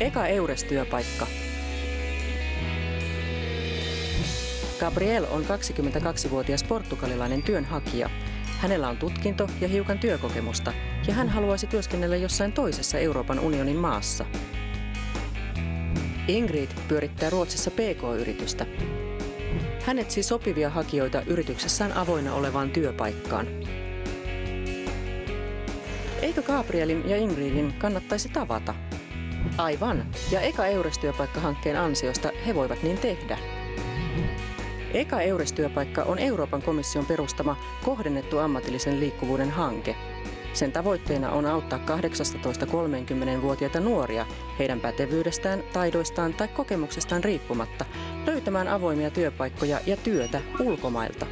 Eka Eures-työpaikka. Gabriel on 22-vuotias portugalilainen työnhakija. Hänellä on tutkinto ja hiukan työkokemusta, ja hän haluaisi työskennellä jossain toisessa Euroopan unionin maassa. Ingrid pyörittää Ruotsissa PK-yritystä. Hän etsii sopivia hakijoita yrityksessään avoinna olevaan työpaikkaan. Eikö Gabrielin ja Ingridin kannattaisi tavata? Aivan, ja Eka Eures-työpaikka-hankkeen ansiosta he voivat niin tehdä. Eka Eures-työpaikka on Euroopan komission perustama kohdennettu ammatillisen liikkuvuuden hanke. Sen tavoitteena on auttaa 18-30-vuotiaita nuoria heidän pätevyydestään, taidoistaan tai kokemuksestaan riippumatta löytämään avoimia työpaikkoja ja työtä ulkomailta.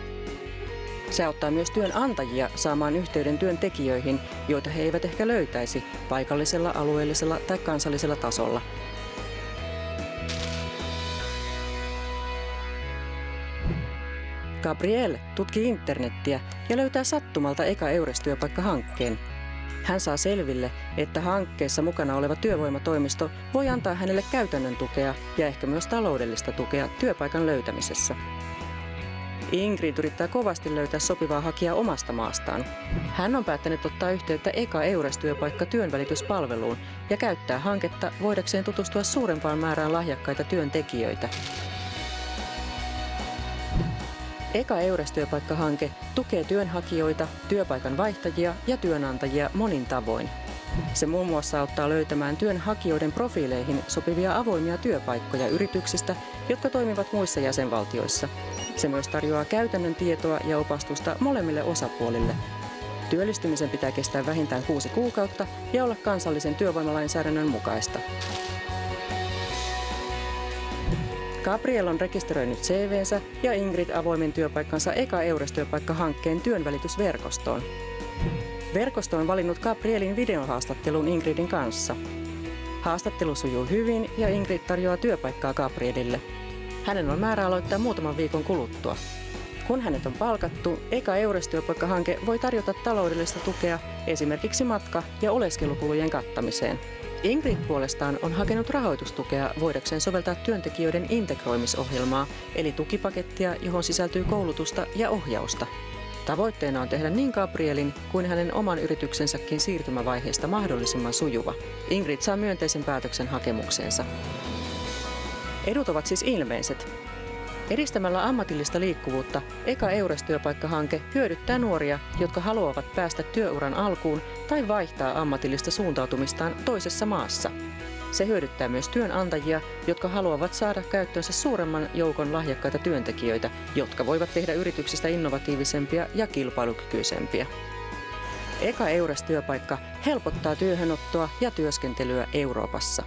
Se auttaa myös työnantajia saamaan yhteyden työntekijöihin, joita he eivät ehkä löytäisi paikallisella, alueellisella tai kansallisella tasolla. Gabriel tutkii internettiä ja löytää sattumalta Eka Eures-työpaikka-hankkeen. Hän saa selville, että hankkeessa mukana oleva työvoimatoimisto voi antaa hänelle käytännön tukea ja ehkä myös taloudellista tukea työpaikan löytämisessä. Ingrid yrittää kovasti löytää sopivaa hakijaa omasta maastaan. Hän on päättänyt ottaa yhteyttä Eka Eures-työpaikka työnvälityspalveluun ja käyttää hanketta voidakseen tutustua suurempaan määrään lahjakkaita työntekijöitä. Eka Eures-työpaikkahanke tukee työnhakijoita, työpaikan vaihtajia ja työnantajia monin tavoin. Se muun muassa auttaa löytämään työnhakijoiden profiileihin sopivia avoimia työpaikkoja yrityksistä, jotka toimivat muissa jäsenvaltioissa. Se myös tarjoaa käytännön tietoa ja opastusta molemmille osapuolille. Työllistymisen pitää kestää vähintään kuusi kuukautta ja olla kansallisen työvoimalainsäädännön mukaista. Gabriel on rekisteröinyt CVnsä ja Ingrid avoimen työpaikkansa Eka Eures-työpaikka-hankkeen työnvälitysverkostoon. Verkosto on valinnut Gabrielin videohaastattelun Ingridin kanssa. Haastattelu sujuu hyvin ja Ingrid tarjoaa työpaikkaa Gabrielille. Hänen on määrä aloittaa muutaman viikon kuluttua. Kun hänet on palkattu, Eka Eures-työpaikka-hanke voi tarjota taloudellista tukea esimerkiksi matka- ja oleskelukulujen kattamiseen. Ingrid puolestaan on hakenut rahoitustukea voidakseen soveltaa työntekijöiden integroimisohjelmaa, eli tukipakettia, johon sisältyy koulutusta ja ohjausta. Tavoitteena on tehdä niin Gabrielin kuin hänen oman yrityksensäkin siirtymävaiheesta mahdollisimman sujuva. Ingrid saa myönteisen päätöksen hakemukseensa. Edut ovat siis ilmeiset. Edistämällä ammatillista liikkuvuutta Eka Eures-työpaikkahanke hyödyttää nuoria, jotka haluavat päästä työuran alkuun tai vaihtaa ammatillista suuntautumistaan toisessa maassa. Se hyödyttää myös työnantajia, jotka haluavat saada käyttöönsä suuremman joukon lahjakkaita työntekijöitä, jotka voivat tehdä yrityksistä innovatiivisempia ja kilpailukykyisempiä. Eka Eures-työpaikka helpottaa työhönottoa ja työskentelyä Euroopassa.